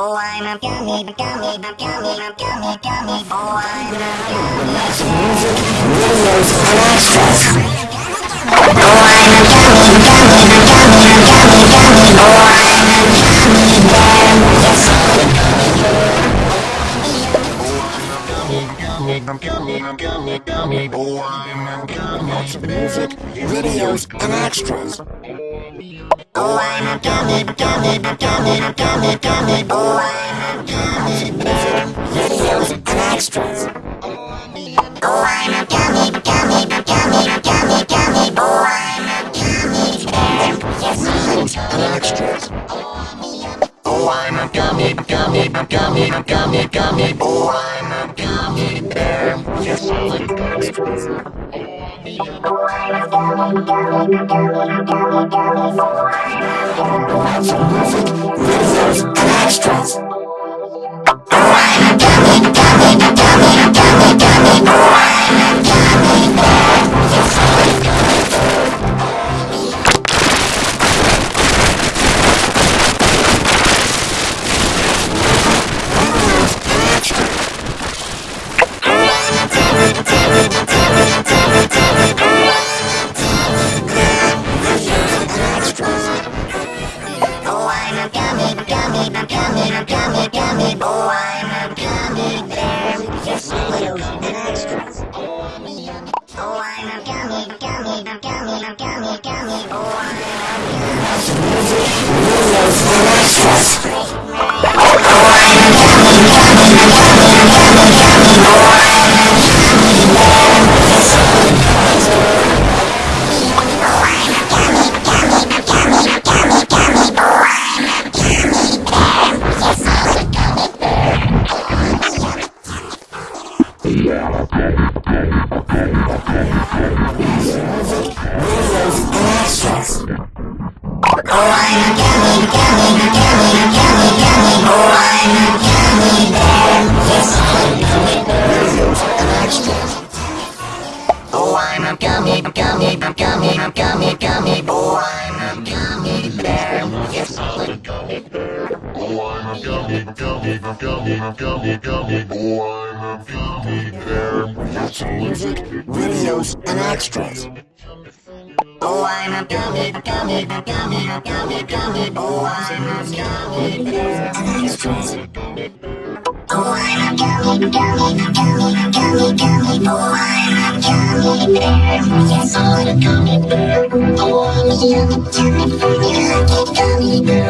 Oh, I'm a gummy, gummy, gummy, gummy, gummy, gummy. Oh, I'm a gummy. Music, videos, and extras. Gummy. gummy, oh I'm a gummy. Music, videos, and extras. Oh I'm a gummy, gummy, gummy, gummy, gummy, oh I'm gummy bear. Videos and extras. Gummy, gummy, gummy, gummy, gummy, oh I'm a gummy bear. Yes, I'm a gummy bear. videos, and extras. Oh, gummy, gummy, gummy, gummy. Oh, I'm gummy bear. Yes, videos and extras. Oh, I'm a gummy, gummy, gummy, gummy, gummy. Oh, I'm Videos gummy, gummy, gummy, gummy, gummy. Oh, I'm a gummy bear. Yes. Oh, I'm a gummy, bear. Oh, I'm a gummy, gummy, gummy, gummy, gummy. Oh, I'm a gummy bear. Music, videos, and extras. Oh, I'm a gummy, gummy, gummy, gummy, gummy. Oh, I'm a gummy. And. Oh, I'm a gummy, gummy, gummy, gummy, gummy. Oh, I'm a gummy bear. Yes, I'm a gummy bear. Oh, I'm a gummy, gummy, gummy, gummy bear.